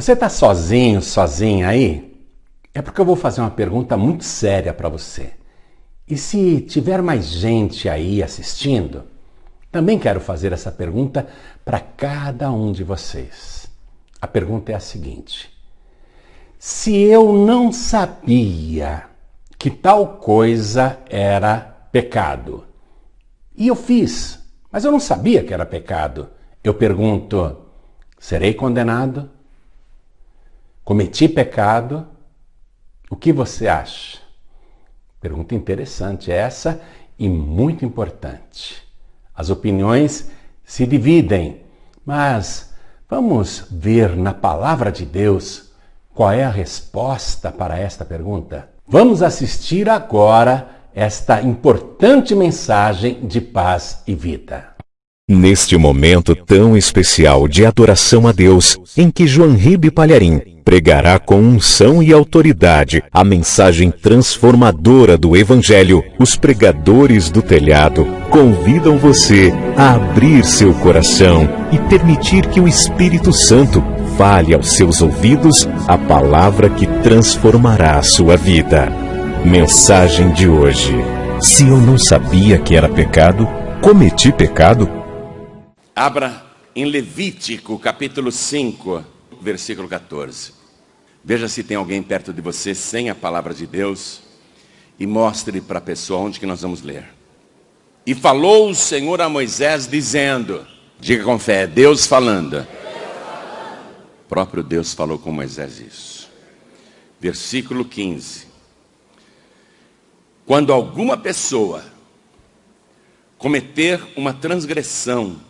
Você está sozinho, sozinha aí? É porque eu vou fazer uma pergunta muito séria para você. E se tiver mais gente aí assistindo, também quero fazer essa pergunta para cada um de vocês. A pergunta é a seguinte: Se eu não sabia que tal coisa era pecado, e eu fiz, mas eu não sabia que era pecado, eu pergunto: serei condenado? Cometi pecado? O que você acha? Pergunta interessante essa e muito importante. As opiniões se dividem, mas vamos ver na palavra de Deus qual é a resposta para esta pergunta. Vamos assistir agora esta importante mensagem de paz e vida. Neste momento tão especial de adoração a Deus, em que João Ribe Palharim pregará com unção e autoridade a mensagem transformadora do Evangelho, os pregadores do telhado convidam você a abrir seu coração e permitir que o Espírito Santo fale aos seus ouvidos a palavra que transformará a sua vida. Mensagem de hoje. Se eu não sabia que era pecado, cometi pecado? Abra em Levítico, capítulo 5, versículo 14. Veja se tem alguém perto de você sem a palavra de Deus e mostre para a pessoa onde que nós vamos ler. E falou o Senhor a Moisés dizendo, diga com fé, Deus falando. O próprio Deus falou com Moisés isso. Versículo 15. Quando alguma pessoa cometer uma transgressão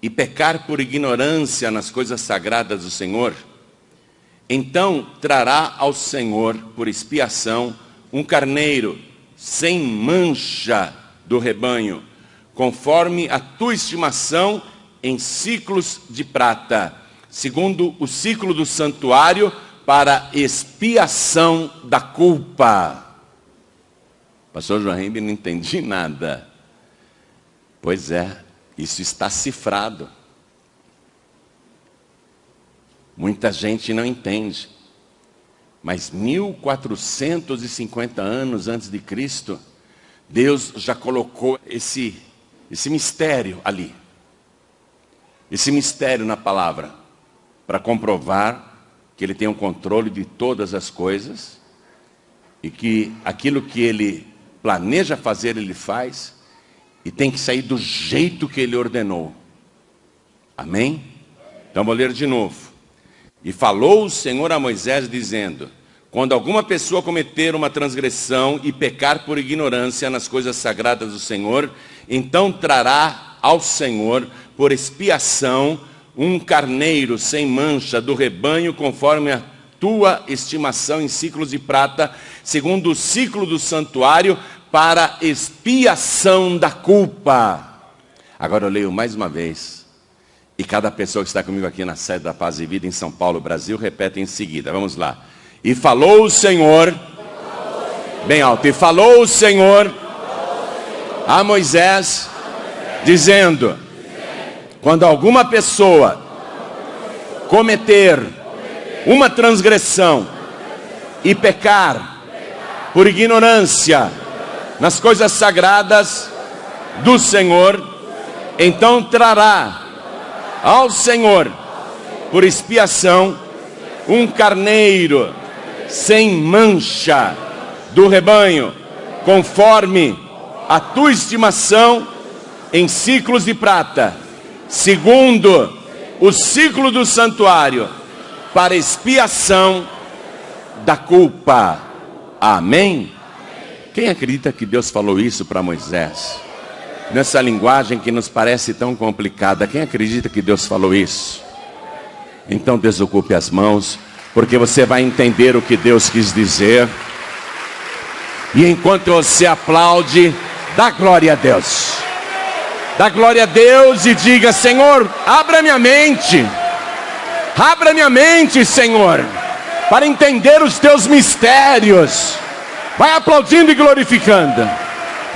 e pecar por ignorância nas coisas sagradas do Senhor, então trará ao Senhor por expiação um carneiro sem mancha do rebanho, conforme a tua estimação em ciclos de prata, segundo o ciclo do santuário, para expiação da culpa. Pastor Henrique, não entendi nada. Pois é, isso está cifrado. Muita gente não entende. Mas 1450 anos antes de Cristo, Deus já colocou esse, esse mistério ali. Esse mistério na palavra. Para comprovar que Ele tem o um controle de todas as coisas. E que aquilo que Ele planeja fazer, Ele faz e tem que sair do jeito que ele ordenou. Amém? Então vou ler de novo. E falou o Senhor a Moisés dizendo, quando alguma pessoa cometer uma transgressão e pecar por ignorância nas coisas sagradas do Senhor, então trará ao Senhor por expiação um carneiro sem mancha do rebanho conforme a tua estimação em ciclos de prata, segundo o ciclo do santuário, para expiação da culpa. Agora eu leio mais uma vez. E cada pessoa que está comigo aqui na sede da Paz e Vida em São Paulo, Brasil, repete em seguida. Vamos lá. E falou o Senhor, bem alto, e falou o Senhor a Moisés, dizendo: quando alguma pessoa cometer uma transgressão e pecar por ignorância, nas coisas sagradas do Senhor, então trará ao Senhor, por expiação, um carneiro sem mancha do rebanho, conforme a tua estimação em ciclos de prata, segundo o ciclo do santuário, para expiação da culpa. Amém? Quem acredita que Deus falou isso para Moisés? Nessa linguagem que nos parece tão complicada, quem acredita que Deus falou isso? Então desocupe as mãos, porque você vai entender o que Deus quis dizer. E enquanto você aplaude, dá glória a Deus. Dá glória a Deus e diga: Senhor, abra minha mente. Abra minha mente, Senhor, para entender os teus mistérios Vai aplaudindo e glorificando.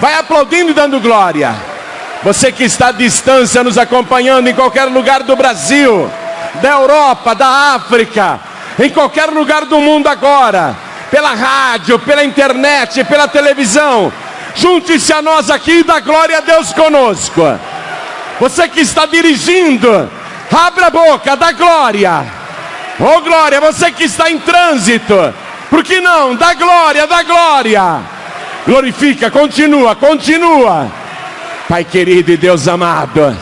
Vai aplaudindo e dando glória. Você que está à distância nos acompanhando em qualquer lugar do Brasil, da Europa, da África, em qualquer lugar do mundo agora, pela rádio, pela internet, pela televisão. Junte-se a nós aqui e dá glória a Deus conosco. Você que está dirigindo, abra a boca, dá glória. Oh glória, você que está em trânsito, por que não? Dá glória, dá glória. Glorifica, continua, continua. Pai querido e Deus amado.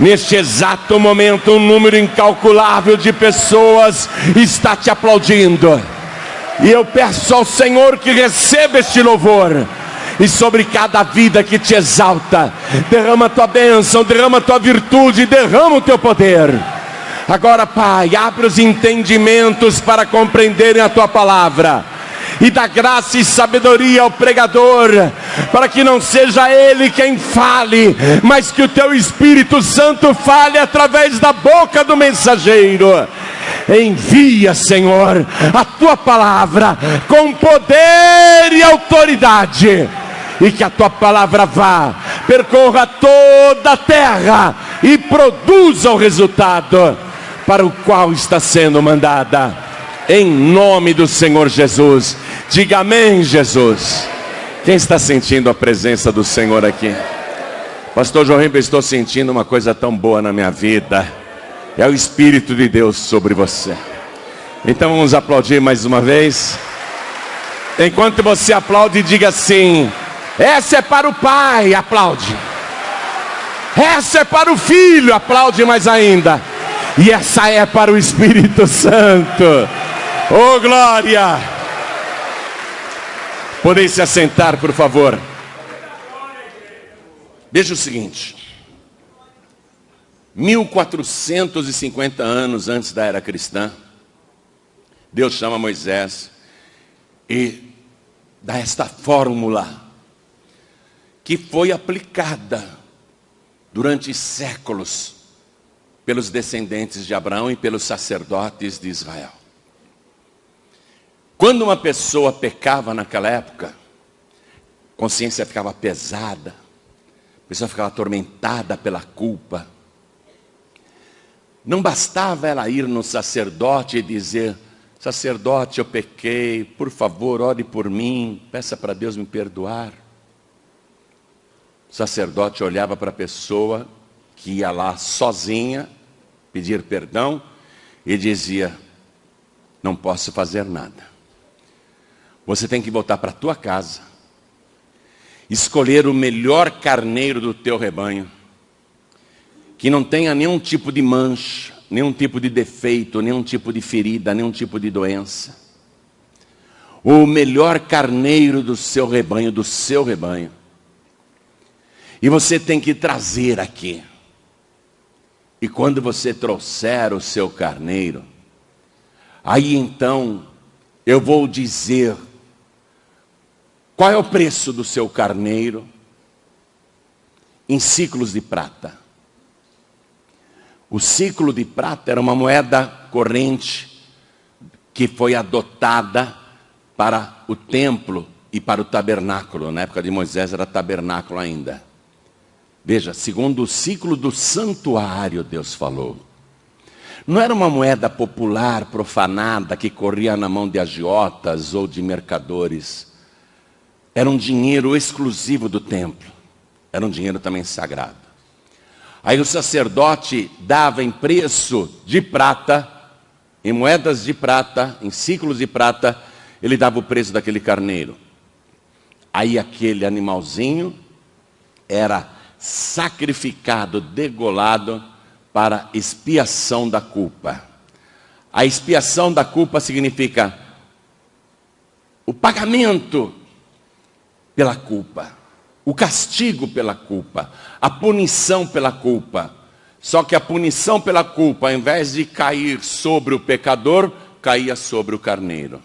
Neste exato momento, um número incalculável de pessoas está te aplaudindo. E eu peço ao Senhor que receba este louvor. E sobre cada vida que te exalta, derrama a tua bênção, derrama a tua virtude, derrama o teu poder. Agora, Pai, abre os entendimentos para compreenderem a tua palavra e dá graça e sabedoria ao pregador, para que não seja ele quem fale, mas que o teu Espírito Santo fale através da boca do mensageiro. Envia, Senhor, a tua palavra com poder e autoridade, e que a tua palavra vá, percorra toda a terra e produza o resultado para o qual está sendo mandada em nome do Senhor Jesus. Diga amém, Jesus. Quem está sentindo a presença do Senhor aqui? Pastor João estou sentindo uma coisa tão boa na minha vida. É o Espírito de Deus sobre você. Então vamos aplaudir mais uma vez. Enquanto você aplaude, diga assim: essa é para o Pai, aplaude. Essa é para o Filho, aplaude mais ainda. E essa é para o Espírito Santo. Oh glória! Podem se assentar, por favor. Veja o seguinte: 1450 anos antes da era cristã, Deus chama Moisés e dá esta fórmula que foi aplicada durante séculos pelos descendentes de Abraão e pelos sacerdotes de Israel. Quando uma pessoa pecava naquela época, a consciência ficava pesada, a pessoa ficava atormentada pela culpa. Não bastava ela ir no sacerdote e dizer: Sacerdote, eu pequei, por favor, ore por mim, peça para Deus me perdoar. O sacerdote olhava para a pessoa que ia lá sozinha pedir perdão e dizia: Não posso fazer nada. Você tem que voltar para a tua casa, escolher o melhor carneiro do teu rebanho, que não tenha nenhum tipo de mancha, nenhum tipo de defeito, nenhum tipo de ferida, nenhum tipo de doença. O melhor carneiro do seu rebanho, do seu rebanho. E você tem que trazer aqui. E quando você trouxer o seu carneiro, aí então eu vou dizer qual é o preço do seu carneiro? Em ciclos de prata. O ciclo de prata era uma moeda corrente que foi adotada para o templo e para o tabernáculo. Na época de Moisés era tabernáculo ainda. Veja, segundo o ciclo do santuário, Deus falou. Não era uma moeda popular, profanada, que corria na mão de agiotas ou de mercadores era um dinheiro exclusivo do templo. Era um dinheiro também sagrado. Aí o sacerdote dava em preço de prata, em moedas de prata, em ciclos de prata, ele dava o preço daquele carneiro. Aí aquele animalzinho era sacrificado, degolado para expiação da culpa. A expiação da culpa significa o pagamento pela culpa, o castigo pela culpa, a punição pela culpa. Só que a punição pela culpa, ao invés de cair sobre o pecador, caía sobre o carneiro.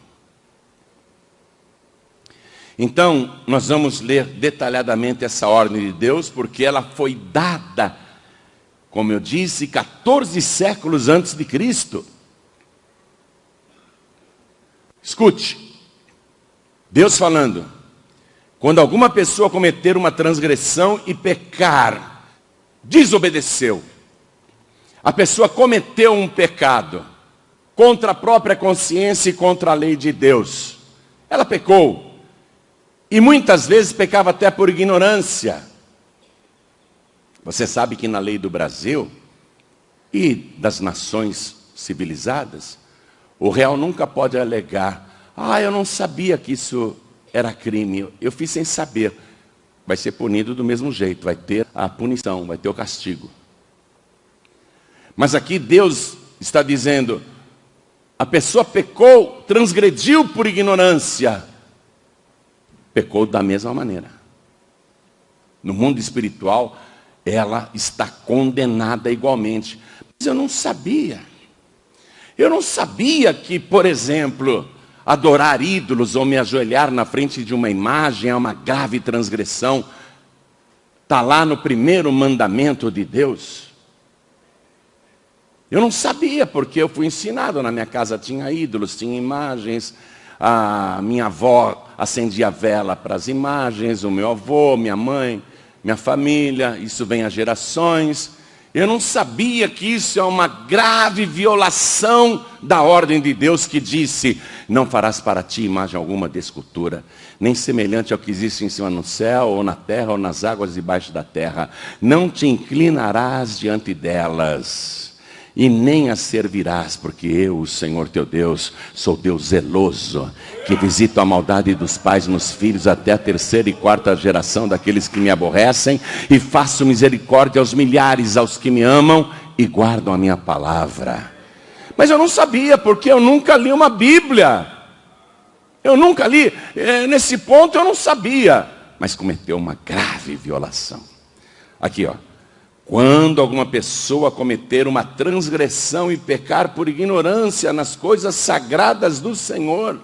Então, nós vamos ler detalhadamente essa ordem de Deus, porque ela foi dada, como eu disse, 14 séculos antes de Cristo. Escute, Deus falando, quando alguma pessoa cometer uma transgressão e pecar, desobedeceu. A pessoa cometeu um pecado contra a própria consciência e contra a lei de Deus. Ela pecou. E muitas vezes pecava até por ignorância. Você sabe que na lei do Brasil e das nações civilizadas, o réu nunca pode alegar: ah, eu não sabia que isso era crime, eu fiz sem saber. Vai ser punido do mesmo jeito, vai ter a punição, vai ter o castigo. Mas aqui Deus está dizendo: a pessoa pecou, transgrediu por ignorância, pecou da mesma maneira. No mundo espiritual, ela está condenada igualmente. Mas eu não sabia. Eu não sabia que, por exemplo, adorar ídolos ou me ajoelhar na frente de uma imagem é uma grave transgressão. Está lá no primeiro mandamento de Deus. Eu não sabia, porque eu fui ensinado. Na minha casa tinha ídolos, tinha imagens. A minha avó acendia vela para as imagens, o meu avô, minha mãe, minha família, isso vem a gerações. Eu não sabia que isso é uma grave violação da ordem de Deus que disse: Não farás para ti imagem alguma de escultura, nem semelhante ao que existe em cima no céu, ou na terra, ou nas águas debaixo da terra. Não te inclinarás diante delas e nem a servirás, porque eu, o Senhor teu Deus, sou Deus zeloso, que visito a maldade dos pais nos filhos até a terceira e quarta geração daqueles que me aborrecem, e faço misericórdia aos milhares, aos que me amam e guardam a minha palavra. Mas eu não sabia, porque eu nunca li uma Bíblia. Eu nunca li, é, nesse ponto eu não sabia, mas cometeu uma grave violação. Aqui, ó. Quando alguma pessoa cometer uma transgressão e pecar por ignorância nas coisas sagradas do Senhor,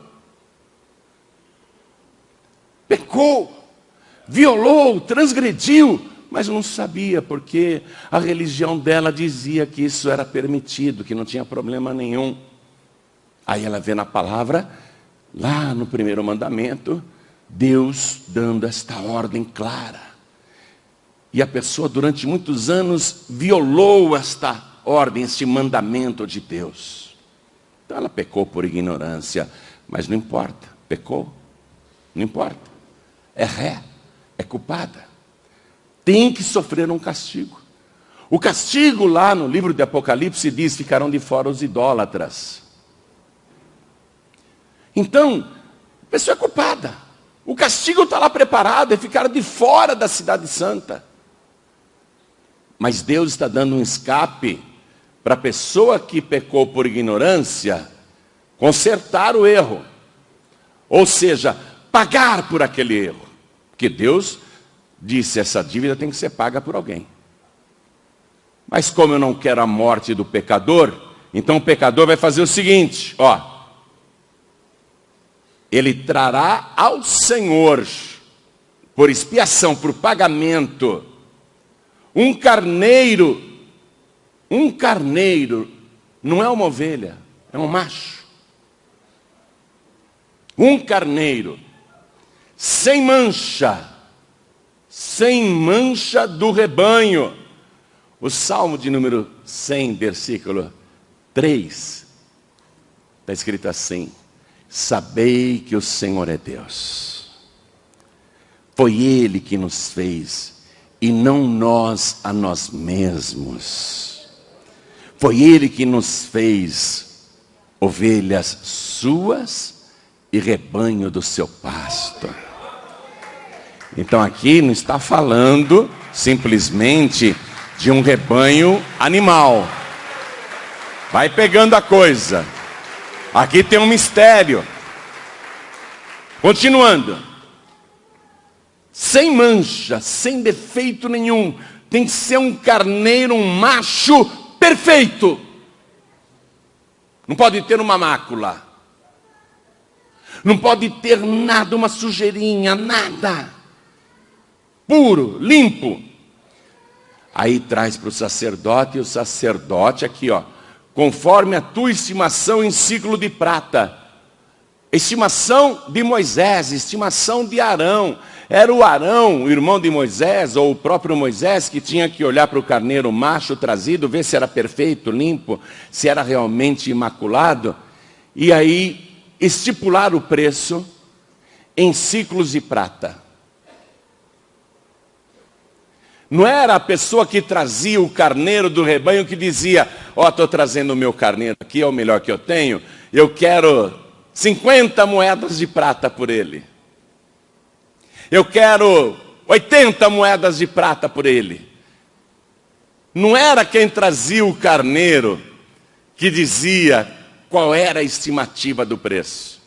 pecou, violou, transgrediu, mas não sabia, porque a religião dela dizia que isso era permitido, que não tinha problema nenhum. Aí ela vê na palavra, lá no primeiro mandamento, Deus dando esta ordem clara. E a pessoa, durante muitos anos, violou esta ordem, este mandamento de Deus. Então ela pecou por ignorância, mas não importa, pecou, não importa. É ré, é culpada. Tem que sofrer um castigo. O castigo lá no livro de Apocalipse diz: ficarão de fora os idólatras. Então, a pessoa é culpada. O castigo está lá preparado, é ficar de fora da cidade santa. Mas Deus está dando um escape para a pessoa que pecou por ignorância consertar o erro. Ou seja, pagar por aquele erro. Porque Deus disse: essa dívida tem que ser paga por alguém. Mas como eu não quero a morte do pecador, então o pecador vai fazer o seguinte: ó. Ele trará ao Senhor, por expiação, por pagamento, um carneiro, um carneiro não é uma ovelha, é um macho. Um carneiro sem mancha, sem mancha do rebanho. O Salmo de número 100, versículo 3, está escrito assim: Sabei que o Senhor é Deus, foi Ele que nos fez e não nós a nós mesmos. Foi Ele que nos fez ovelhas suas e rebanho do seu pasto. Então aqui não está falando simplesmente de um rebanho animal. Vai pegando a coisa. Aqui tem um mistério. Continuando sem mancha, sem defeito nenhum. Tem que ser um carneiro, um macho perfeito. Não pode ter uma mácula. Não pode ter nada, uma sujeirinha, nada. Puro, limpo. Aí traz para o sacerdote, e o sacerdote aqui, ó, conforme a tua estimação em ciclo de prata. estimação de Moisés, estimação de Arão. Era o Arão, o irmão de Moisés, ou o próprio Moisés, que tinha que olhar para o carneiro macho trazido, ver se era perfeito, limpo, se era realmente imaculado, e aí estipular o preço em ciclos de prata. Não era a pessoa que trazia o carneiro do rebanho que dizia, ó, oh, estou trazendo o meu carneiro aqui, é o melhor que eu tenho, eu quero 50 moedas de prata por ele. Eu quero 80 moedas de prata por ele. Não era quem trazia o carneiro que dizia qual era a estimativa do preço.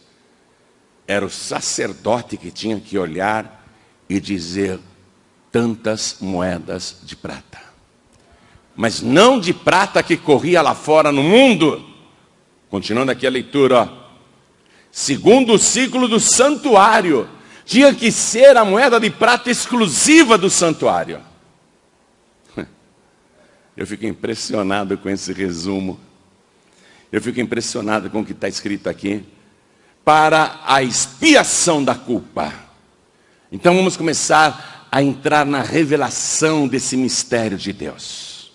Era o sacerdote que tinha que olhar e dizer tantas moedas de prata. Mas não de prata que corria lá fora no mundo. Continuando aqui a leitura, ó. segundo o ciclo do santuário, tinha que ser a moeda de prata exclusiva do santuário. Eu fico impressionado com esse resumo. Eu fico impressionado com o que está escrito aqui. Para a expiação da culpa. Então vamos começar a entrar na revelação desse mistério de Deus.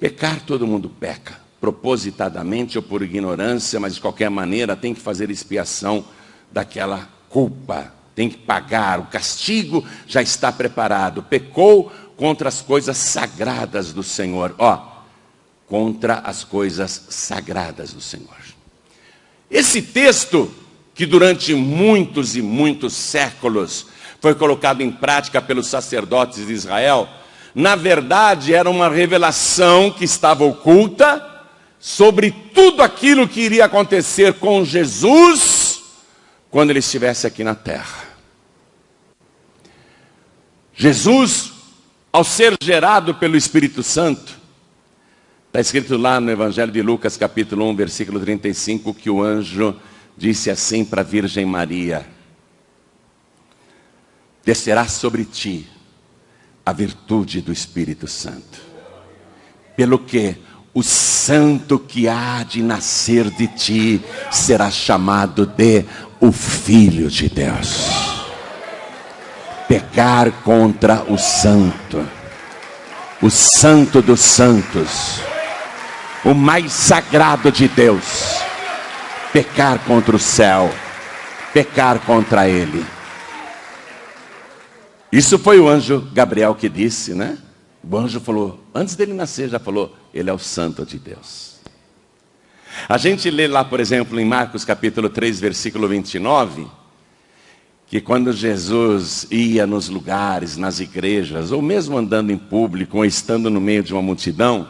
Pecar, todo mundo peca, propositadamente ou por ignorância, mas de qualquer maneira tem que fazer expiação daquela culpa, tem que pagar, o castigo já está preparado. Pecou contra as coisas sagradas do Senhor, ó, contra as coisas sagradas do Senhor. Esse texto, que durante muitos e muitos séculos foi colocado em prática pelos sacerdotes de Israel, na verdade era uma revelação que estava oculta sobre tudo aquilo que iria acontecer com Jesus quando ele estivesse aqui na terra. Jesus, ao ser gerado pelo Espírito Santo, está escrito lá no Evangelho de Lucas, capítulo 1, versículo 35, que o anjo disse assim para a Virgem Maria: descerá sobre ti a virtude do Espírito Santo. Pelo que o santo que há de nascer de ti será chamado de o Filho de Deus. Pecar contra o santo, o santo dos santos, o mais sagrado de Deus. Pecar contra o céu, pecar contra ele. Isso foi o anjo Gabriel que disse, né? O anjo falou, antes dele nascer, já falou, ele é o santo de Deus. A gente lê lá, por exemplo, em Marcos capítulo 3, versículo 29, que quando Jesus ia nos lugares, nas igrejas, ou mesmo andando em público, ou estando no meio de uma multidão,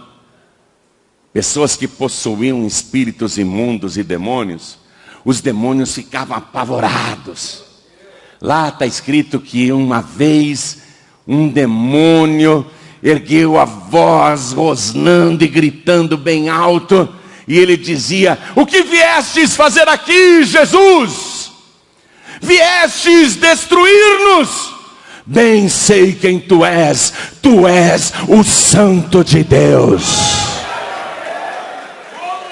pessoas que possuíam espíritos imundos e demônios, os demônios ficavam apavorados. Lá está escrito que uma vez um demônio ergueu a voz, rosnando e gritando bem alto, e ele dizia: O que viestes fazer aqui, Jesus? Viestes destruir-nos? Bem sei quem tu és, tu és o Santo de Deus.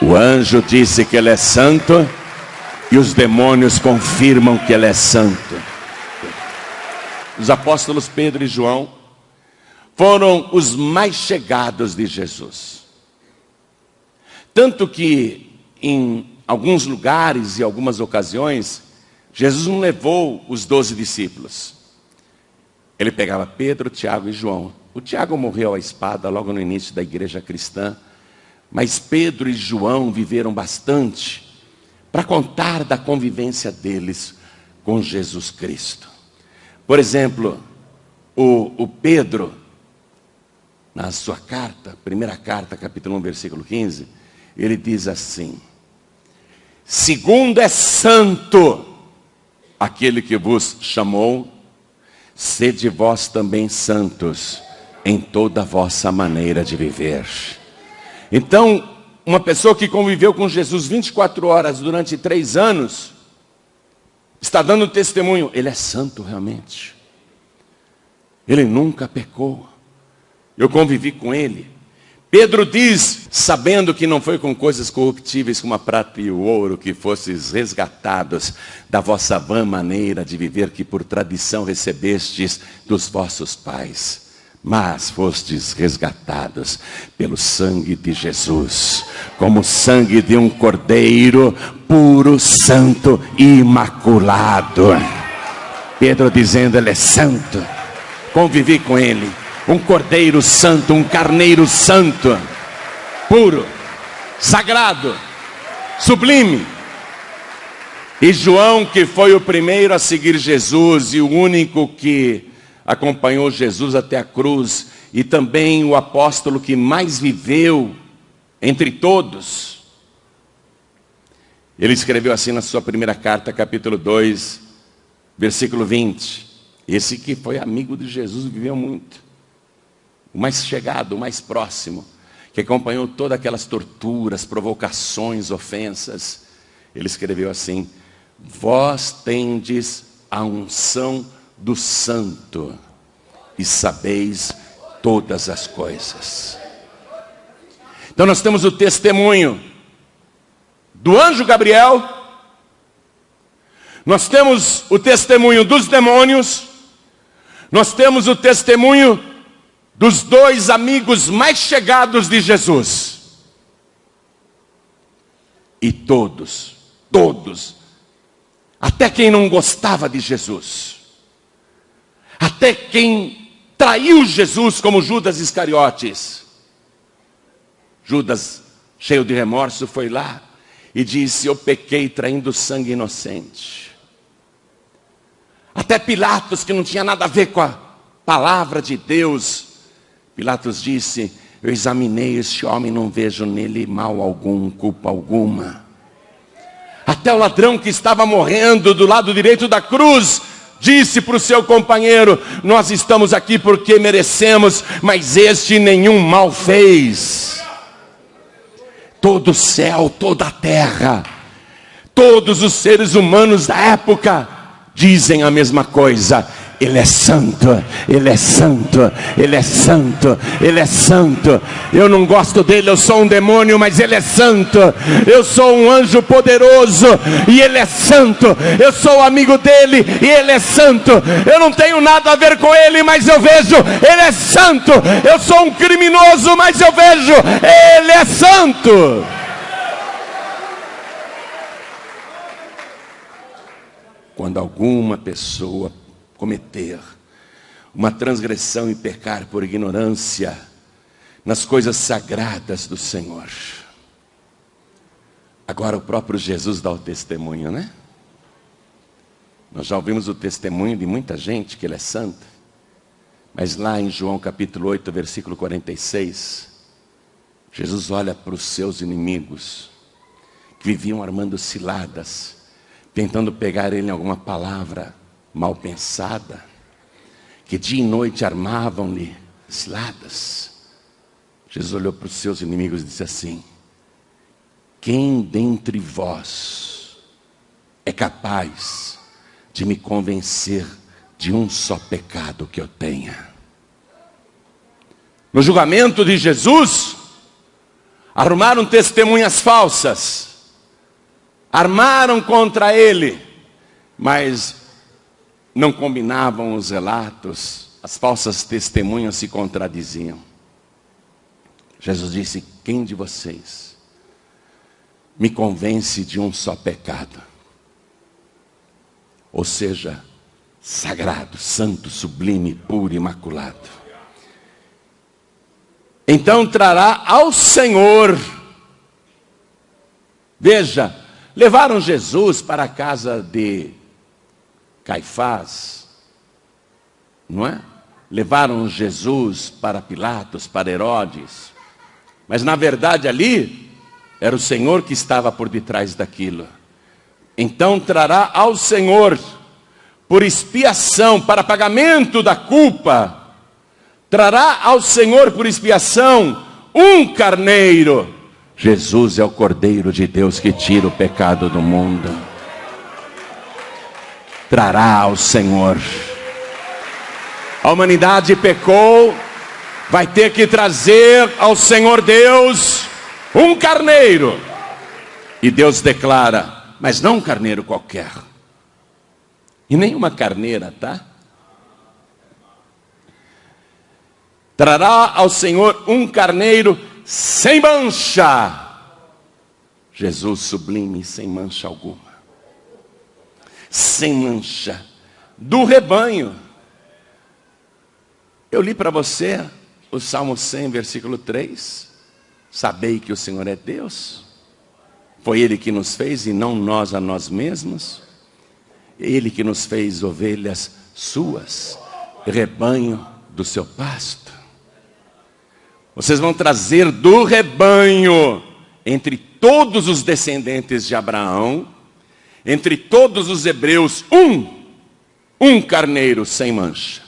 O anjo disse que ele é santo, e os demônios confirmam que ele é santo os apóstolos Pedro e João, foram os mais chegados de Jesus. Tanto que em alguns lugares e algumas ocasiões, Jesus não levou os doze discípulos. Ele pegava Pedro, Tiago e João. O Tiago morreu à espada logo no início da igreja cristã, mas Pedro e João viveram bastante para contar da convivência deles com Jesus Cristo. Por exemplo, o, o Pedro, na sua carta, primeira carta, capítulo 1, versículo 15, ele diz assim: Segundo é santo aquele que vos chamou, sede vós também santos em toda a vossa maneira de viver. Então, uma pessoa que conviveu com Jesus 24 horas durante três anos, está dando testemunho, ele é santo realmente. Ele nunca pecou. Eu convivi com ele. Pedro diz, sabendo que não foi com coisas corruptíveis como a prata e o ouro que fostes resgatados da vossa vã maneira de viver que por tradição recebestes dos vossos pais, mas fostes resgatados pelo sangue de Jesus, como sangue de um cordeiro puro, santo e imaculado. Pedro dizendo, ele é santo. Convivi com ele um cordeiro santo, um carneiro santo, puro, sagrado, sublime. E João, que foi o primeiro a seguir Jesus e o único que acompanhou Jesus até a cruz, e também o apóstolo que mais viveu entre todos. Ele escreveu assim na sua primeira carta, capítulo 2, versículo 20. Esse que foi amigo de Jesus, viveu muito o mais chegado, o mais próximo, que acompanhou todas aquelas torturas, provocações, ofensas, ele escreveu assim: Vós tendes a unção do Santo e sabeis todas as coisas. Então nós temos o testemunho do anjo Gabriel, nós temos o testemunho dos demônios, nós temos o testemunho dos dois amigos mais chegados de Jesus. E todos, todos, até quem não gostava de Jesus, até quem traiu Jesus, como Judas Iscariotes. Judas, cheio de remorso, foi lá e disse: Eu pequei traindo sangue inocente. Até Pilatos, que não tinha nada a ver com a palavra de Deus, Pilatos disse: Eu examinei este homem, não vejo nele mal algum, culpa alguma. Até o ladrão que estava morrendo do lado direito da cruz, disse para o seu companheiro: Nós estamos aqui porque merecemos, mas este nenhum mal fez. Todo o céu, toda a terra, todos os seres humanos da época dizem a mesma coisa: ele é santo, Ele é santo, Ele é santo, Ele é santo. Eu não gosto dele, eu sou um demônio, mas Ele é santo. Eu sou um anjo poderoso e Ele é santo. Eu sou amigo dele e Ele é santo. Eu não tenho nada a ver com Ele, mas eu vejo, Ele é santo. Eu sou um criminoso, mas eu vejo, Ele é santo. Quando alguma pessoa cometer uma transgressão e pecar por ignorância nas coisas sagradas do Senhor. Agora o próprio Jesus dá o testemunho, né? Nós já ouvimos o testemunho de muita gente que ele é santo. Mas lá em João capítulo 8, versículo 46, Jesus olha para os seus inimigos que viviam armando ciladas, tentando pegar ele em alguma palavra mal pensada, que dia e noite armavam-lhe ciladas. Jesus olhou para os seus inimigos e disse assim: Quem dentre vós é capaz de me convencer de um só pecado que eu tenha? No julgamento de Jesus, arrumaram testemunhas falsas, armaram contra ele, mas não combinavam os relatos, as falsas testemunhas se contradiziam. Jesus disse: Quem de vocês me convence de um só pecado? Ou seja, sagrado, santo, sublime, puro, imaculado. Então trará ao Senhor. Veja, levaram Jesus para a casa de Caifás, não é? Levaram Jesus para Pilatos, para Herodes. Mas na verdade ali era o Senhor que estava por detrás daquilo. Então trará ao Senhor por expiação, para pagamento da culpa, trará ao Senhor por expiação um carneiro. Jesus é o Cordeiro de Deus que tira o pecado do mundo trará ao Senhor. A humanidade pecou, vai ter que trazer ao Senhor Deus um carneiro. E Deus declara: mas não um carneiro qualquer. E nem uma carneira, tá? Trará ao Senhor um carneiro sem mancha. Jesus sublime, sem mancha alguma. Sem mancha. Do rebanho. Eu li para você o Salmo 100, versículo 3. Sabei que o Senhor é Deus. Foi Ele que nos fez e não nós a nós mesmos. Ele que nos fez ovelhas suas, rebanho do seu pasto. Vocês vão trazer do rebanho, entre todos os descendentes de Abraão, entre todos os hebreus, um, um carneiro sem mancha.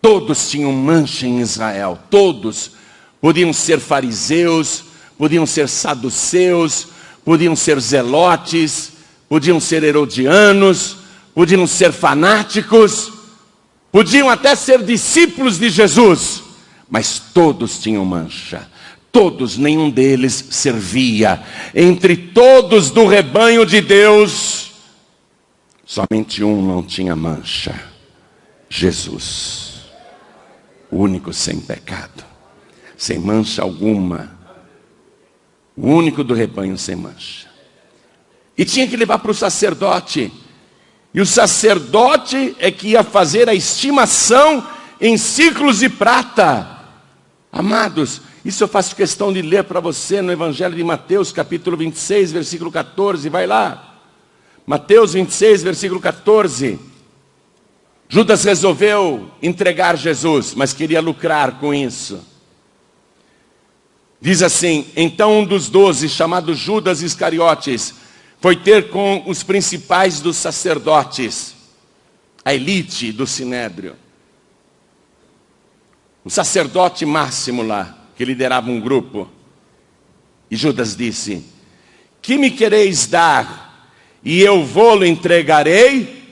Todos tinham mancha em Israel, todos podiam ser fariseus, podiam ser saduceus, podiam ser zelotes, podiam ser herodianos, podiam ser fanáticos, podiam até ser discípulos de Jesus, mas todos tinham mancha. Todos, nenhum deles servia. Entre todos do rebanho de Deus, somente um não tinha mancha: Jesus, o único sem pecado, sem mancha alguma o único do rebanho sem mancha. E tinha que levar para o sacerdote. E o sacerdote é que ia fazer a estimação em ciclos de prata. Amados, isso eu faço questão de ler para você no Evangelho de Mateus, capítulo 26, versículo 14. Vai lá. Mateus 26, versículo 14. Judas resolveu entregar Jesus, mas queria lucrar com isso. Diz assim: Então um dos doze, chamado Judas Iscariotes, foi ter com os principais dos sacerdotes, a elite do sinédrio. O sacerdote máximo lá, que liderava um grupo. E Judas disse: Que me quereis dar, e eu vou-lo entregarei?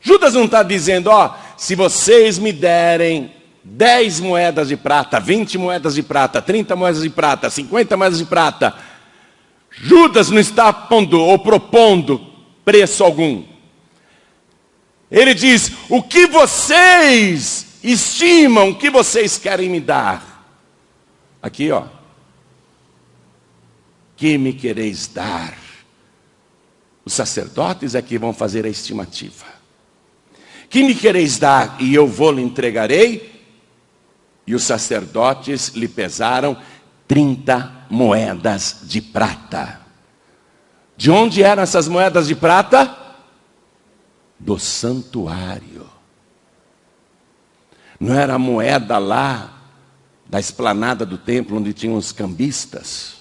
Judas não está dizendo, ó, se vocês me derem 10 moedas de prata, 20 moedas de prata, 30 moedas de prata, 50 moedas de prata. Judas não está pondo ou propondo preço algum. Ele diz: O que vocês estimam, que vocês querem me dar? Aqui, ó. Que me quereis dar? Os sacerdotes é que vão fazer a estimativa. Que me quereis dar e eu vou lhe entregarei? E os sacerdotes lhe pesaram 30 moedas de prata. De onde eram essas moedas de prata? Do santuário. Não era a moeda lá da esplanada do templo onde tinham os cambistas.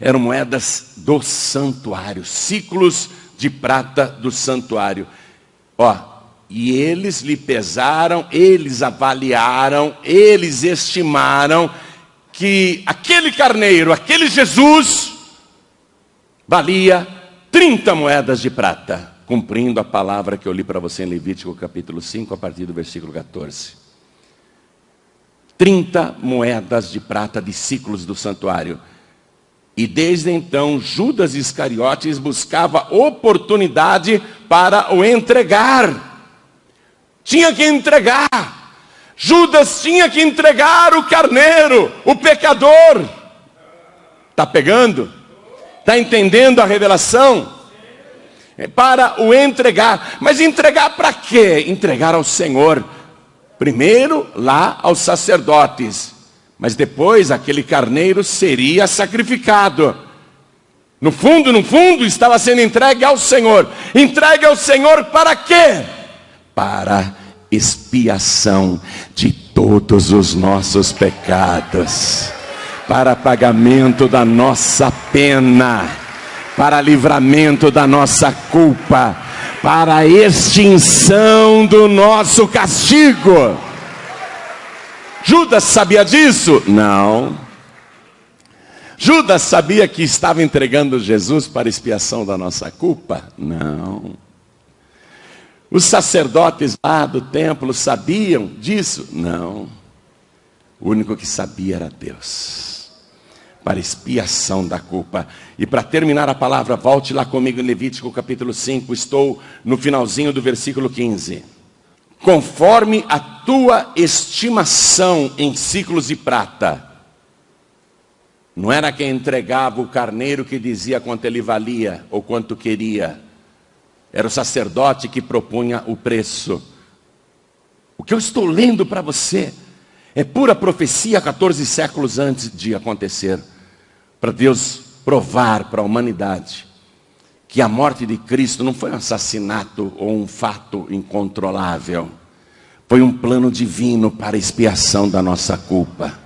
Eram moedas do santuário, ciclos de prata do santuário. Ó, e eles lhe pesaram, eles avaliaram, eles estimaram que aquele carneiro, aquele Jesus, valia 30 moedas de prata, cumprindo a palavra que eu li para você em Levítico capítulo 5, a partir do versículo 14. 30 moedas de prata de ciclos do santuário. E desde então Judas Iscariotes buscava oportunidade para o entregar tinha que entregar. Judas tinha que entregar o carneiro, o pecador. Está pegando? Está entendendo a revelação? É para o entregar. Mas entregar para quê? Entregar ao Senhor. Primeiro lá aos sacerdotes. Mas depois aquele carneiro seria sacrificado. No fundo, no fundo, estava sendo entregue ao Senhor. Entregue ao Senhor para quê? para expiação de todos os nossos pecados, para pagamento da nossa pena, para livramento da nossa culpa, para extinção do nosso castigo. Judas sabia disso? Não. Judas sabia que estava entregando Jesus para expiação da nossa culpa? Não. Os sacerdotes lá do templo sabiam disso? Não. O único que sabia era Deus. Para expiação da culpa. E para terminar a palavra, volte lá comigo em Levítico capítulo 5. Estou no finalzinho do versículo 15. Conforme a tua estimação em ciclos de prata. Não era quem entregava o carneiro que dizia quanto ele valia ou quanto queria. Era o sacerdote que propunha o preço. O que eu estou lendo para você é pura profecia 14 séculos antes de acontecer. Para Deus provar para a humanidade que a morte de Cristo não foi um assassinato ou um fato incontrolável. Foi um plano divino para expiação da nossa culpa.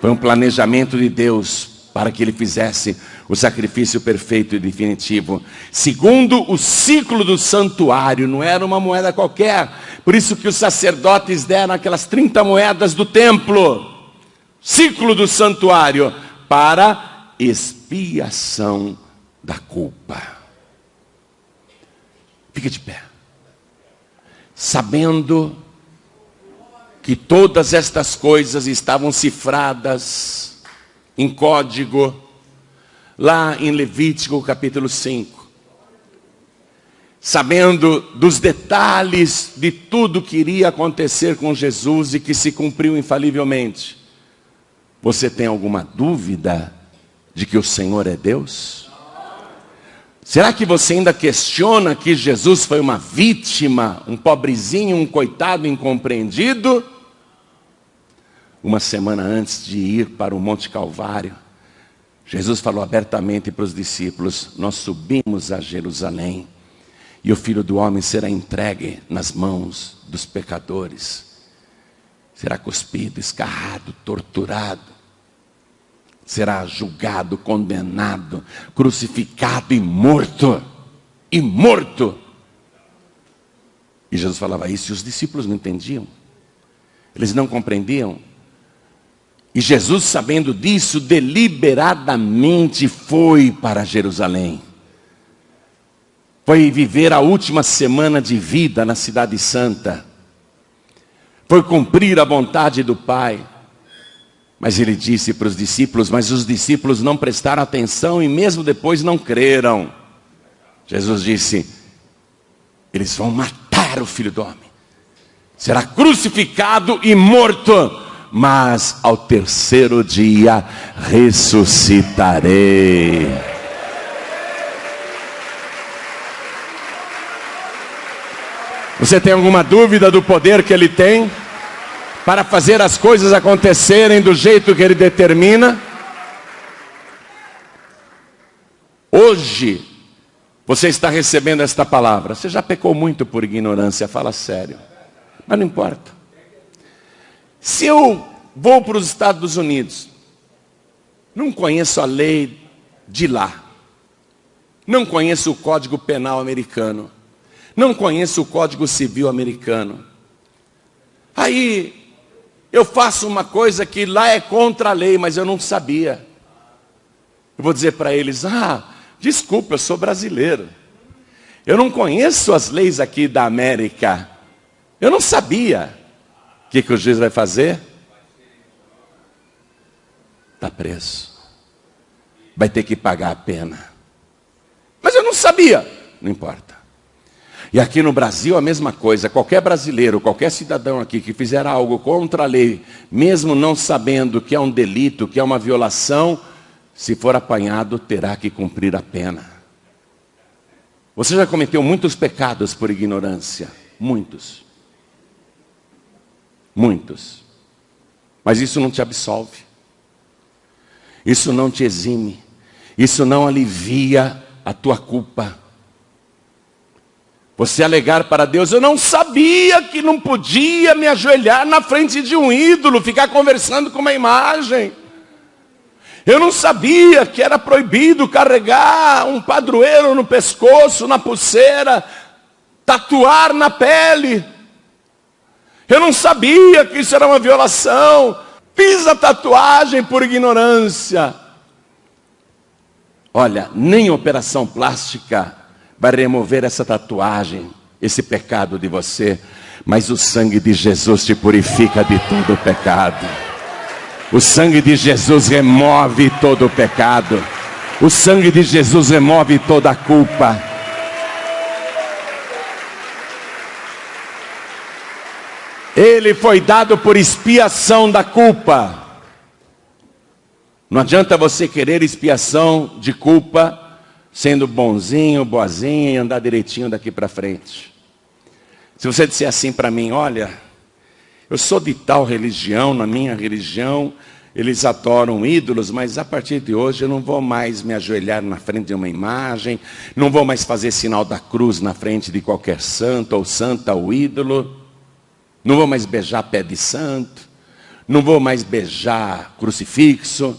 Foi um planejamento de Deus para que ele fizesse o sacrifício perfeito e definitivo. Segundo o ciclo do santuário, não era uma moeda qualquer. Por isso que os sacerdotes deram aquelas 30 moedas do templo. Ciclo do santuário para expiação da culpa. Fique de pé. Sabendo que todas estas coisas estavam cifradas em código, lá em Levítico capítulo 5. Sabendo dos detalhes de tudo que iria acontecer com Jesus e que se cumpriu infalivelmente. Você tem alguma dúvida de que o Senhor é Deus? Será que você ainda questiona que Jesus foi uma vítima, um pobrezinho, um coitado incompreendido? uma semana antes de ir para o Monte Calvário, Jesus falou abertamente para os discípulos: Nós subimos a Jerusalém e o filho do homem será entregue nas mãos dos pecadores, será cuspido, escarrado, torturado, será julgado, condenado, crucificado e morto. E morto. E Jesus falava isso e os discípulos não entendiam, eles não compreendiam. E Jesus, sabendo disso, deliberadamente foi para Jerusalém. Foi viver a última semana de vida na Cidade Santa. Foi cumprir a vontade do Pai. Mas ele disse para os discípulos, mas os discípulos não prestaram atenção e mesmo depois não creram. Jesus disse: eles vão matar o filho do homem, será crucificado e morto mas ao terceiro dia ressuscitarei. Você tem alguma dúvida do poder que ele tem para fazer as coisas acontecerem do jeito que ele determina? Hoje, você está recebendo esta palavra. Você já pecou muito por ignorância, fala sério. Mas não importa. Se eu vou para os Estados Unidos, não conheço a lei de lá, não conheço o Código Penal americano, não conheço o Código Civil americano. Aí eu faço uma coisa que lá é contra a lei, mas eu não sabia. Eu vou dizer para eles: ah, desculpa, eu sou brasileiro. Eu não conheço as leis aqui da América. Eu não sabia. O que, que o juiz vai fazer? Está preso. Vai ter que pagar a pena. Mas eu não sabia. Não importa. E aqui no Brasil a mesma coisa. Qualquer brasileiro, qualquer cidadão aqui que fizer algo contra a lei, mesmo não sabendo que é um delito, que é uma violação, se for apanhado, terá que cumprir a pena. Você já cometeu muitos pecados por ignorância. Muitos. Muitos. Mas isso não te absolve. Isso não te exime. Isso não alivia a tua culpa. Você alegar para Deus, eu não sabia que não podia me ajoelhar na frente de um ídolo, ficar conversando com uma imagem. Eu não sabia que era proibido carregar um padroeiro no pescoço, na pulseira, tatuar na pele. Eu não sabia que isso era uma violação. Fiz a tatuagem por ignorância. Olha, nem operação plástica vai remover essa tatuagem esse pecado de você, mas o sangue de Jesus te purifica de todo o pecado. O sangue de Jesus remove todo o pecado. O sangue de Jesus remove toda a culpa. Ele foi dado por expiação da culpa. Não adianta você querer expiação de culpa sendo bonzinho, boazinha e andar direitinho daqui para frente. Se você disser assim para mim, olha, eu sou de tal religião, na minha religião eles adoram ídolos, mas a partir de hoje eu não vou mais me ajoelhar na frente de uma imagem, não vou mais fazer sinal da cruz na frente de qualquer santo ou santa ou ídolo, não vou mais beijar pé de santo, não vou mais beijar crucifixo.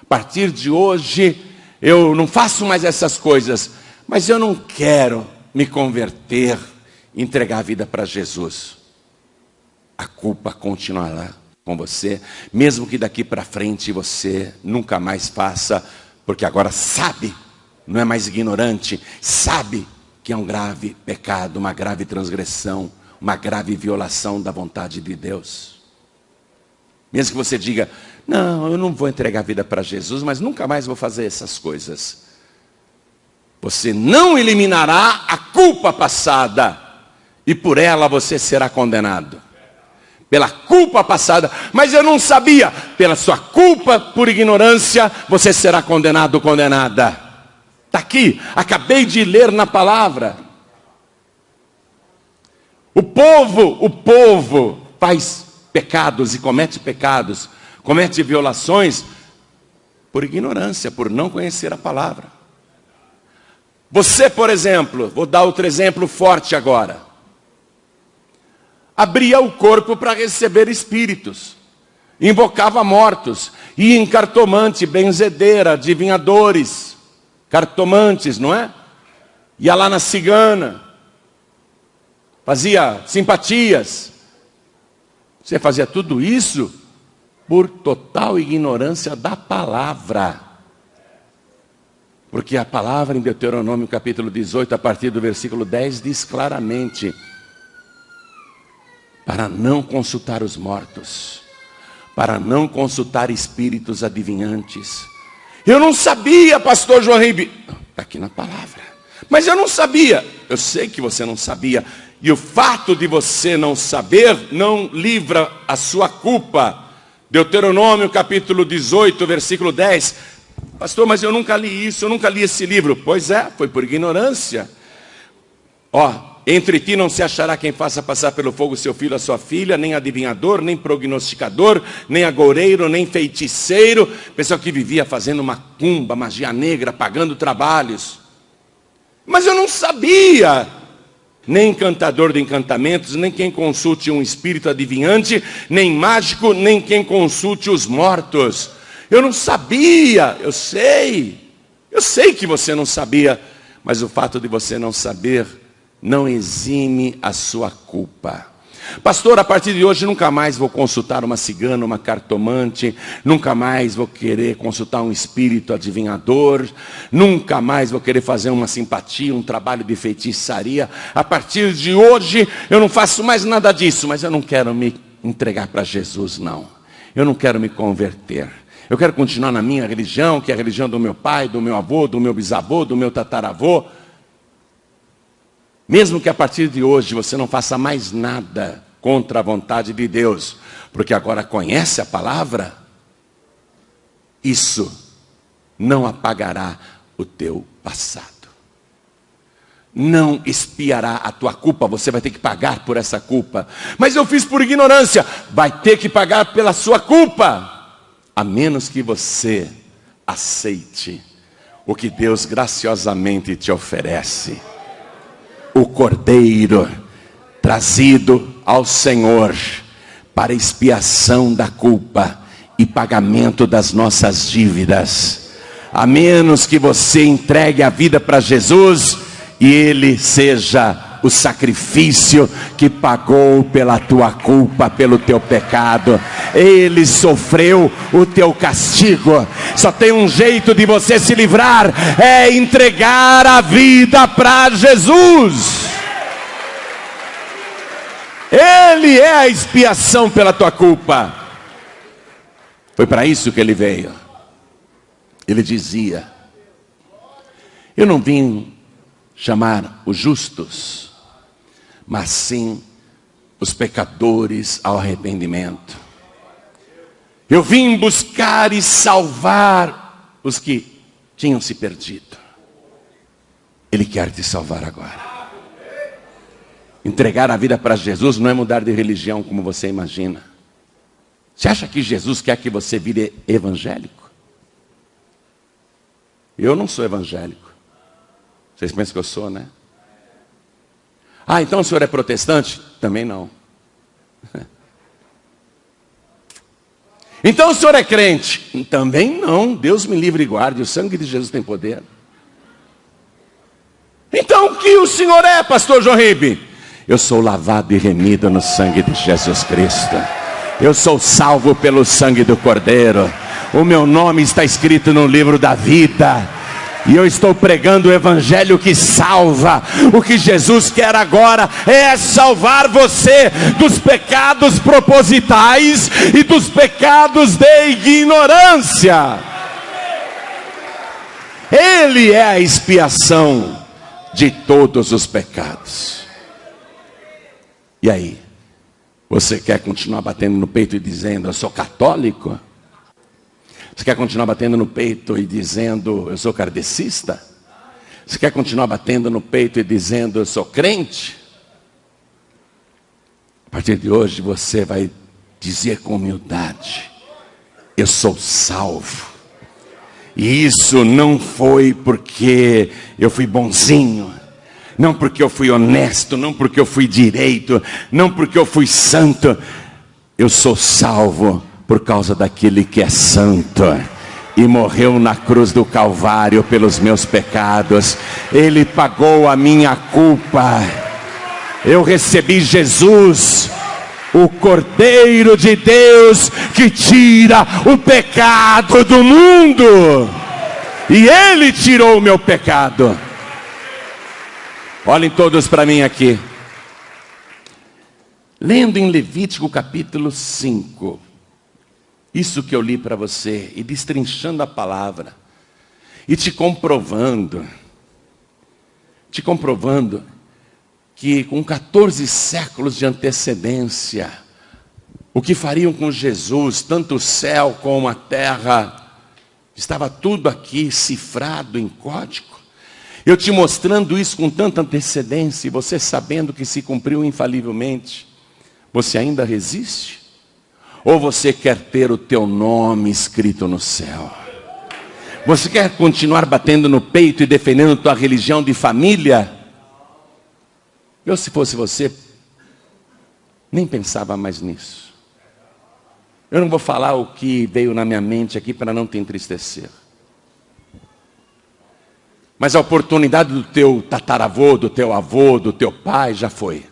A partir de hoje eu não faço mais essas coisas, mas eu não quero me converter, entregar a vida para Jesus. A culpa continuará com você, mesmo que daqui para frente você nunca mais faça, porque agora sabe, não é mais ignorante, sabe que é um grave pecado, uma grave transgressão, uma grave violação da vontade de Deus. Mesmo que você diga, não, eu não vou entregar a vida para Jesus, mas nunca mais vou fazer essas coisas. Você não eliminará a culpa passada, e por ela você será condenado pela culpa passada, mas eu não sabia, pela sua culpa por ignorância, você será condenado ou condenada. Está aqui, acabei de ler na palavra. O povo, o povo faz pecados e comete pecados, comete violações por ignorância, por não conhecer a palavra. Você, por exemplo, vou dar outro exemplo forte agora abria o corpo para receber espíritos, invocava mortos, ia em cartomante, benzedeira, adivinhadores, cartomantes, não é? Ia lá na cigana, fazia simpatias. Você fazia tudo isso por total ignorância da palavra. Porque a palavra em Deuteronômio capítulo 18, a partir do versículo 10, diz claramente: para não consultar os mortos, para não consultar espíritos adivinhantes. Eu não sabia, pastor João Ribe, está aqui na palavra, mas eu não sabia, eu sei que você não sabia, e o fato de você não saber não livra a sua culpa. Deuteronômio capítulo 18, versículo 10. Pastor, mas eu nunca li isso, eu nunca li esse livro. Pois é, foi por ignorância. Ó, entre ti não se achará quem faça passar pelo fogo seu filho a sua filha, nem adivinhador, nem prognosticador, nem agoureiro, nem feiticeiro, pessoal que vivia fazendo macumba, magia negra, pagando trabalhos. Mas eu não sabia, nem encantador de encantamentos, nem quem consulte um espírito adivinhante, nem mágico, nem quem consulte os mortos. Eu não sabia, eu sei, eu sei que você não sabia, mas o fato de você não saber não exime a sua culpa. Pastor, a partir de hoje nunca mais vou consultar uma cigana, uma cartomante, nunca mais vou querer consultar um espírito adivinhador, nunca mais vou querer fazer uma simpatia, um trabalho de feitiçaria. A partir de hoje eu não faço mais nada disso, mas eu não quero me entregar para Jesus, não. Eu não quero me converter. Eu quero continuar na minha religião, que é a religião do meu pai, do meu avô, do meu bisavô, do meu tataravô. Mesmo que a partir de hoje você não faça mais nada contra a vontade de Deus, porque agora conhece a palavra, isso não apagará o teu passado. Não espiará a tua culpa, você vai ter que pagar por essa culpa. Mas eu fiz por ignorância, vai ter que pagar pela sua culpa, a menos que você aceite o que Deus graciosamente te oferece o cordeiro trazido ao Senhor para expiação da culpa e pagamento das nossas dívidas. A menos que você entregue a vida para Jesus e ele seja o sacrifício que pagou pela tua culpa, pelo teu pecado. Ele sofreu o teu castigo. Só tem um jeito de você se livrar: é entregar a vida para Jesus. Ele é a expiação pela tua culpa. Foi para isso que ele veio. Ele dizia: Eu não vim chamar os justos, mas sim os pecadores ao arrependimento. Eu vim buscar e salvar os que tinham se perdido. Ele quer te salvar agora. Entregar a vida para Jesus não é mudar de religião como você imagina. Você acha que Jesus quer que você vire evangélico? Eu não sou evangélico. Vocês pensam que eu sou, né? Ah, então o senhor é protestante? Também não. Então o senhor é crente? Também não. Deus me livre e guarde. O sangue de Jesus tem poder. Então o que o senhor é, pastor João Ribe? Eu sou lavado e remido no sangue de Jesus Cristo. Eu sou salvo pelo sangue do Cordeiro. O meu nome está escrito no livro da vida. E eu estou pregando o evangelho que salva. O que Jesus quer agora é salvar você dos pecados propositais e dos pecados de ignorância. Ele é a expiação de todos os pecados. E aí? Você quer continuar batendo no peito e dizendo, eu sou católico? Você quer continuar batendo no peito e dizendo, eu sou kardecista? Você quer continuar batendo no peito e dizendo, eu sou crente? A partir de hoje você vai dizer com humildade, eu sou salvo. E isso não foi porque eu fui bonzinho, não porque eu fui honesto, não porque eu fui direito, não porque eu fui santo. Eu sou salvo por causa daquele que é santo e morreu na cruz do Calvário pelos meus pecados. Ele pagou a minha culpa. Eu recebi Jesus, o Cordeiro de Deus que tira o pecado do mundo. E ele tirou o meu pecado. Olhem todos para mim aqui. Lendo em Levítico capítulo 5, isso que eu li para você, e destrinchando a palavra, e te comprovando, te comprovando que com 14 séculos de antecedência, o que fariam com Jesus, tanto o céu como a terra, estava tudo aqui cifrado em código. Eu te mostrando isso com tanta antecedência e você sabendo que se cumpriu infalivelmente, você ainda resiste? Ou você quer ter o teu nome escrito no céu? Você quer continuar batendo no peito e defendendo tua religião de família? Eu, se fosse você, nem pensava mais nisso. Eu não vou falar o que veio na minha mente aqui para não te entristecer. Mas a oportunidade do teu tataravô, do teu avô, do teu pai já foi.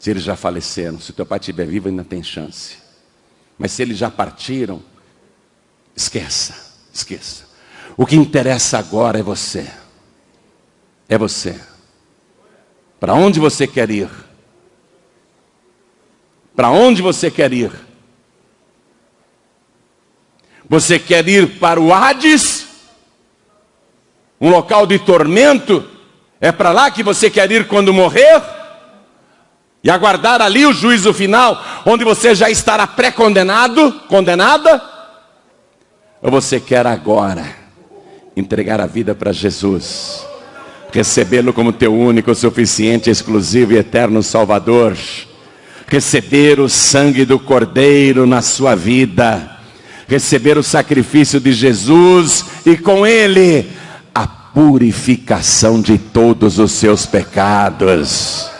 Se eles já faleceram, se teu pai estiver vivo, ainda tem chance. Mas se eles já partiram, esqueça, esqueça. O que interessa agora é você. É você. Para onde você quer ir? Para onde você quer ir? Você quer ir para o Hades? um local de tormento, é para lá que você quer ir quando morrer? E aguardar ali o juízo final, onde você já estará pré-condenado, condenada? Ou você quer agora entregar a vida para Jesus, recebê-lo como teu único, suficiente, exclusivo e eterno Salvador, receber o sangue do Cordeiro na sua vida, receber o sacrifício de Jesus e com ele purificação de todos os seus pecados.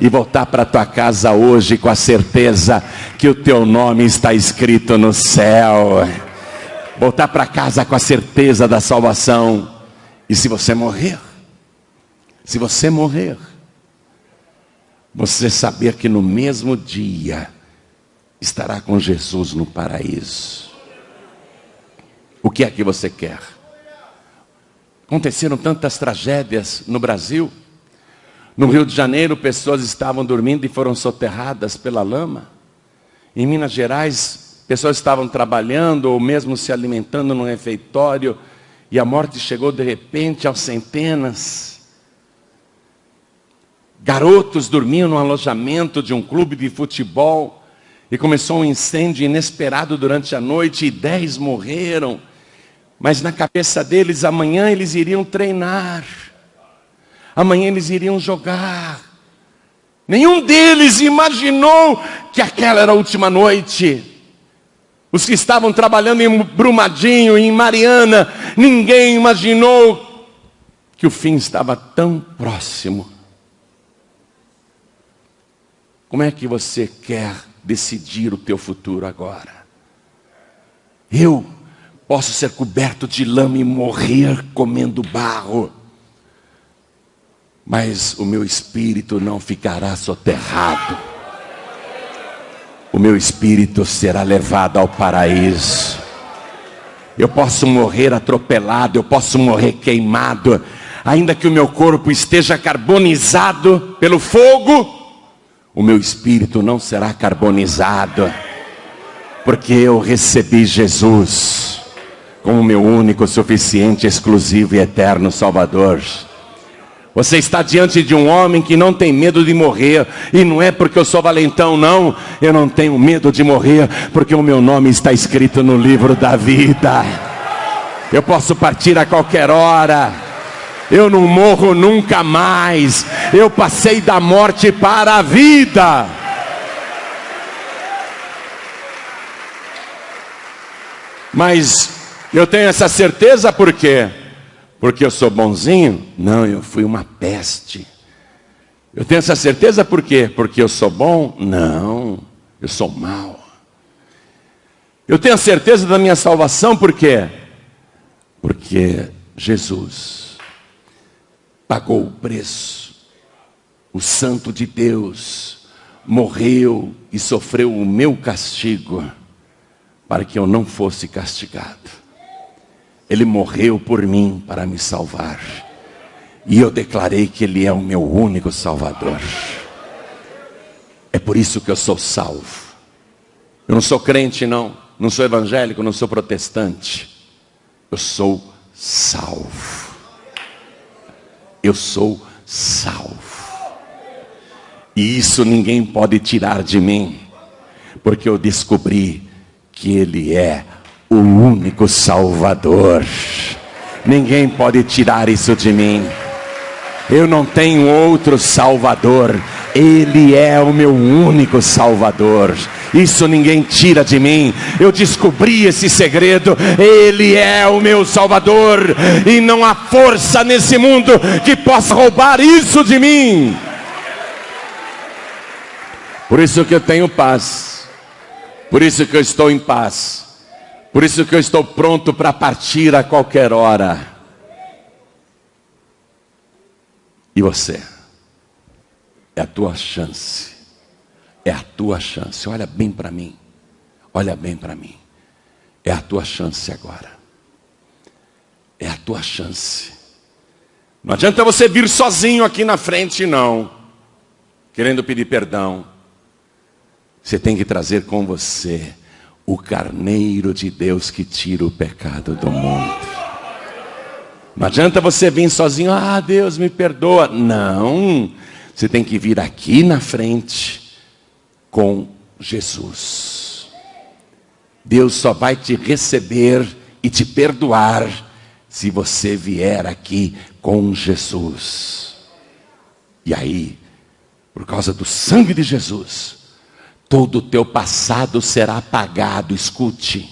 E voltar para tua casa hoje com a certeza que o teu nome está escrito no céu. Voltar para casa com a certeza da salvação. E se você morrer, se você morrer, você saber que no mesmo dia estará com Jesus no paraíso. O que é que você quer? Aconteceram tantas tragédias no Brasil. No Rio de Janeiro, pessoas estavam dormindo e foram soterradas pela lama. Em Minas Gerais, pessoas estavam trabalhando ou mesmo se alimentando no refeitório e a morte chegou de repente aos centenas. Garotos dormiam no alojamento de um clube de futebol e começou um incêndio inesperado durante a noite e dez morreram. Mas na cabeça deles, amanhã eles iriam treinar. Amanhã eles iriam jogar. Nenhum deles imaginou que aquela era a última noite. Os que estavam trabalhando em Brumadinho, em Mariana, ninguém imaginou que o fim estava tão próximo. Como é que você quer decidir o teu futuro agora? Eu posso ser coberto de lama e morrer comendo barro, mas o meu espírito não ficará soterrado. O meu espírito será levado ao paraíso. Eu posso morrer atropelado, eu posso morrer queimado, ainda que o meu corpo esteja carbonizado pelo fogo, o meu espírito não será carbonizado, porque eu recebi Jesus como meu único, suficiente, exclusivo e eterno Salvador. Você está diante de um homem que não tem medo de morrer, e não é porque eu sou valentão, não. Eu não tenho medo de morrer, porque o meu nome está escrito no livro da vida. Eu posso partir a qualquer hora. Eu não morro nunca mais. Eu passei da morte para a vida. Mas eu tenho essa certeza por quê? Porque eu sou bonzinho? Não, eu fui uma peste. Eu tenho essa certeza por quê? Porque eu sou bom? Não, eu sou mau. Eu tenho a certeza da minha salvação por quê? Porque Jesus pagou o preço. O Santo de Deus morreu e sofreu o meu castigo para que eu não fosse castigado. Ele morreu por mim para me salvar. E eu declarei que Ele é o meu único Salvador. É por isso que eu sou salvo. Eu não sou crente, não. Não sou evangélico, não sou protestante. Eu sou salvo. Eu sou salvo. E isso ninguém pode tirar de mim, porque eu descobri que Ele é o único Salvador. Ninguém pode tirar isso de mim. Eu não tenho outro Salvador. Ele é o meu único Salvador. Isso ninguém tira de mim. Eu descobri esse segredo. Ele é o meu Salvador. E não há força nesse mundo que possa roubar isso de mim. Por isso que eu tenho paz. Por isso que eu estou em paz. Por isso que eu estou pronto para partir a qualquer hora. E você? É a tua chance. É a tua chance. Olha bem para mim. Olha bem para mim. É a tua chance agora. É a tua chance. Não adianta você vir sozinho aqui na frente, não. Querendo pedir perdão. Você tem que trazer com você o carneiro de Deus que tira o pecado do mundo. Não adianta você vir sozinho, ah, Deus me perdoa. Não, você tem que vir aqui na frente com Jesus. Deus só vai te receber e te perdoar se você vier aqui com Jesus. E aí, por causa do sangue de Jesus, todo o teu passado será apagado. Escute.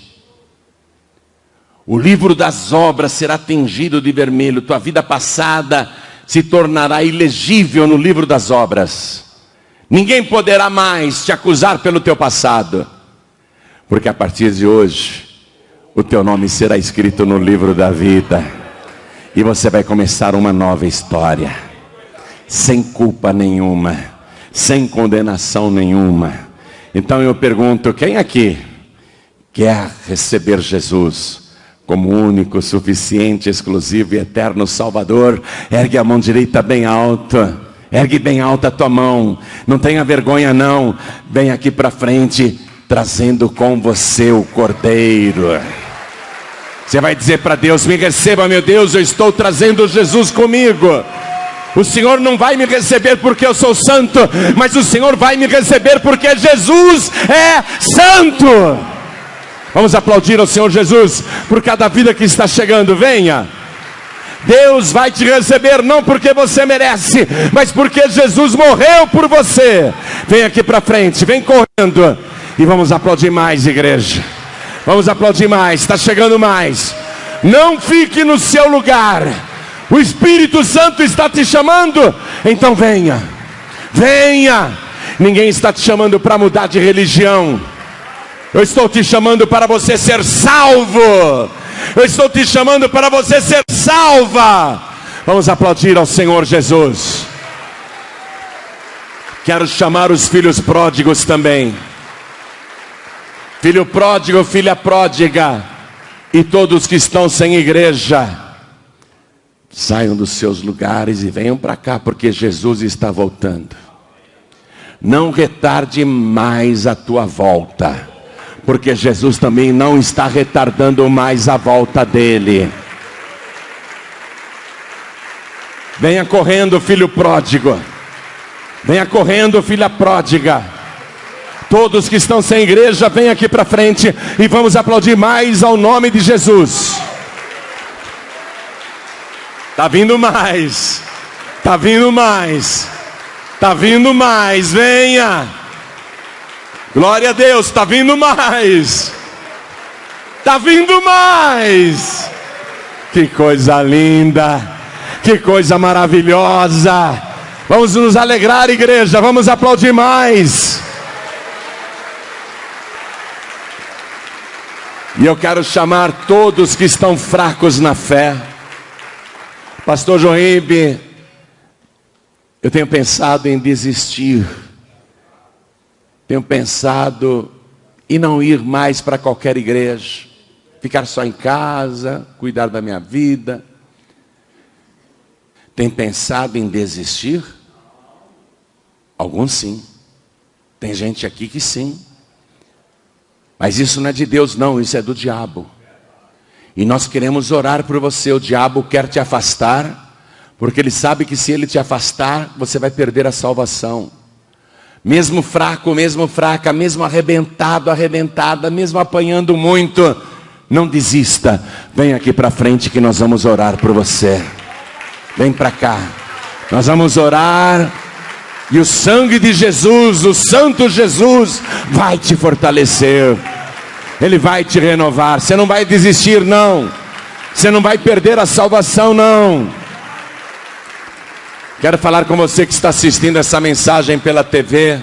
O livro das obras será tingido de vermelho, tua vida passada se tornará ilegível no livro das obras. Ninguém poderá mais te acusar pelo teu passado, porque a partir de hoje, o teu nome será escrito no livro da vida, e você vai começar uma nova história, sem culpa nenhuma, sem condenação nenhuma então eu pergunto: quem aqui quer receber Jesus como único, suficiente, exclusivo e eterno Salvador? Ergue a mão direita bem alta. Ergue bem alta a tua mão. Não tenha vergonha não. Vem aqui para frente, trazendo com você o Cordeiro. Você vai dizer para Deus: Me receba, meu Deus, eu estou trazendo Jesus comigo. O Senhor não vai me receber porque eu sou santo, mas o Senhor vai me receber porque Jesus é santo. Vamos aplaudir ao Senhor Jesus por cada vida que está chegando. Venha. Deus vai te receber não porque você merece, mas porque Jesus morreu por você. Vem aqui para frente, vem correndo e vamos aplaudir mais, igreja. Vamos aplaudir mais, está chegando mais. Não fique no seu lugar. O Espírito Santo está te chamando, então venha. Venha. Ninguém está te chamando para mudar de religião. Eu estou te chamando para você ser salvo. Eu estou te chamando para você ser salva. Vamos aplaudir ao Senhor Jesus. Quero chamar os filhos pródigos também. Filho pródigo, filha pródiga, e todos que estão sem igreja, saiam dos seus lugares e venham para cá, porque Jesus está voltando. Não retarde mais a tua volta porque Jesus também não está retardando mais a volta dele. Venha correndo, filho pródigo. Venha correndo, filha pródiga. Todos que estão sem igreja, venham aqui para frente e vamos aplaudir mais ao nome de Jesus. Tá vindo mais. Tá vindo mais. Tá vindo mais. Venha. Glória a Deus, está vindo mais. Está vindo mais. Que coisa linda. Que coisa maravilhosa. Vamos nos alegrar, igreja. Vamos aplaudir mais. E eu quero chamar todos que estão fracos na fé. Pastor Joíbe, eu tenho pensado em desistir tenho pensado em não ir mais para qualquer igreja, ficar só em casa, cuidar da minha vida. Tem pensado em desistir? Alguns sim. Tem gente aqui que sim. Mas isso não é de Deus, não, isso é do diabo. E nós queremos orar por você. O diabo quer te afastar, porque ele sabe que se ele te afastar, você vai perder a salvação. Mesmo fraco, mesmo fraca, mesmo arrebentado, arrebentada, mesmo apanhando muito, não desista. Vem aqui para frente que nós vamos orar por você. Vem para cá. Nós vamos orar. E o sangue de Jesus, o Santo Jesus, vai te fortalecer. Ele vai te renovar. Você não vai desistir, não. Você não vai perder a salvação, não. Quero falar com você que está assistindo essa mensagem pela TV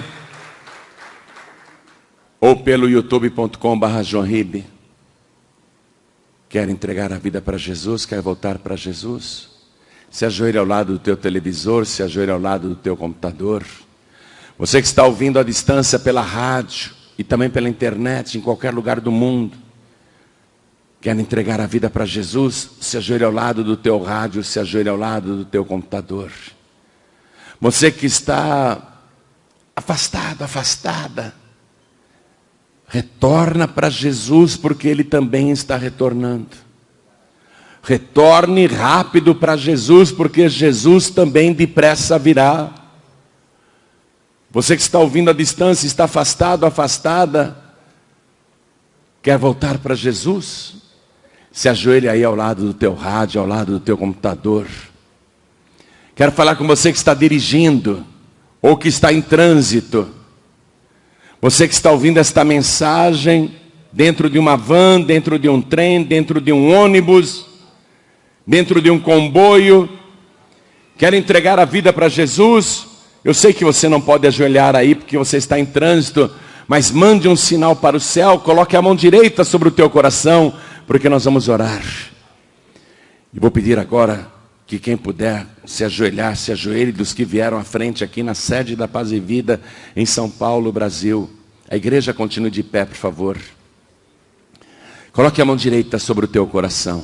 ou pelo youtube.com.br. Quer entregar a vida para Jesus? Quer voltar para Jesus? Se ajoelhe ao lado do teu televisor, se ajoelhe ao lado do teu computador. Você que está ouvindo à distância pela rádio e também pela internet, em qualquer lugar do mundo. Quer entregar a vida para Jesus? Se ajoelhe ao lado do teu rádio, se ajoelhe ao lado do teu computador. Você que está afastado, afastada, retorna para Jesus, porque Ele também está retornando. Retorne rápido para Jesus, porque Jesus também depressa virá. Você que está ouvindo à distância, está afastado, afastada, quer voltar para Jesus? Se ajoelhe aí ao lado do teu rádio, ao lado do teu computador. Quero falar com você que está dirigindo ou que está em trânsito. Você que está ouvindo esta mensagem dentro de uma van, dentro de um trem, dentro de um ônibus, dentro de um comboio, quer entregar a vida para Jesus. Eu sei que você não pode ajoelhar aí porque você está em trânsito, mas mande um sinal para o céu, coloque a mão direita sobre o teu coração, porque nós vamos orar. E vou pedir agora que quem puder se ajoelhar, se ajoelhe dos que vieram à frente aqui na sede da Paz e Vida em São Paulo, Brasil. A igreja continue de pé, por favor. Coloque a mão direita sobre o teu coração.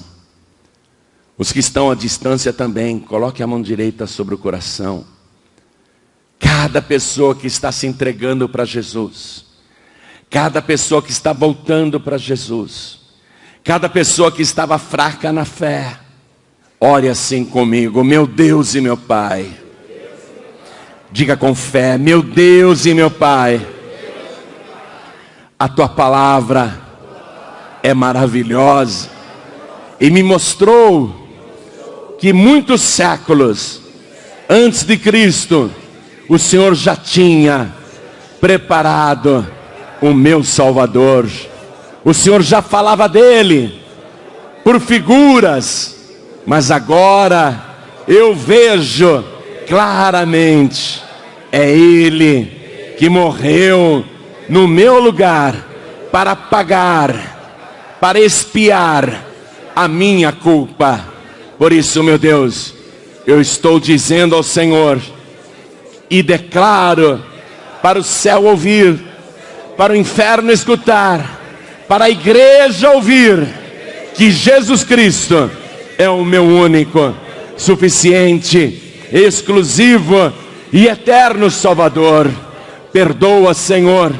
Os que estão à distância também, coloque a mão direita sobre o coração. Cada pessoa que está se entregando para Jesus, cada pessoa que está voltando para Jesus, cada pessoa que estava fraca na fé, ore assim comigo, meu Deus e meu Pai. Diga com fé, meu Deus e meu Pai, a tua palavra é maravilhosa. E me mostrou que muitos séculos antes de Cristo, o Senhor já tinha preparado o meu Salvador. O Senhor já falava dele por figuras, mas agora eu vejo claramente é ele que morreu no meu lugar para pagar, para expiar a minha culpa. Por isso, meu Deus, eu estou dizendo ao Senhor e declaro para o céu ouvir, para o inferno escutar, para a igreja ouvir, que Jesus Cristo é o meu único, suficiente, exclusivo e eterno Salvador. Perdoa, Senhor,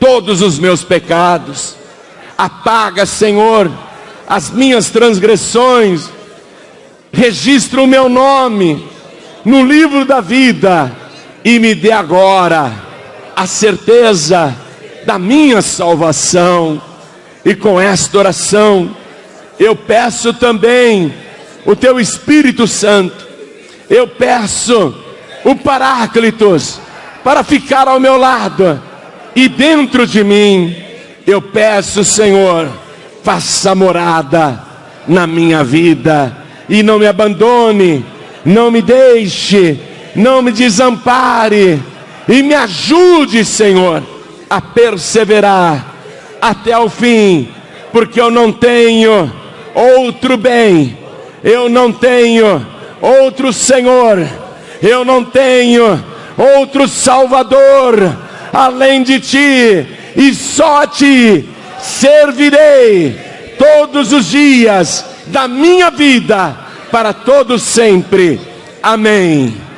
todos os meus pecados, apaga, Senhor, as minhas transgressões. Registra o meu nome no livro da vida e me dê agora a certeza da minha salvação. E com esta oração, eu peço também o teu Espírito Santo, eu peço o Paráclitos para ficar ao meu lado e dentro de mim. Eu peço, Senhor, faça morada na minha vida e não me abandone, não me deixe, não me desampare e me ajude, Senhor, a perseverar até o fim, porque eu não tenho outro bem, eu não tenho outro Senhor, eu não tenho outro Salvador além de ti, e só ti servirei todos os dias da minha vida para todos sempre. Amém.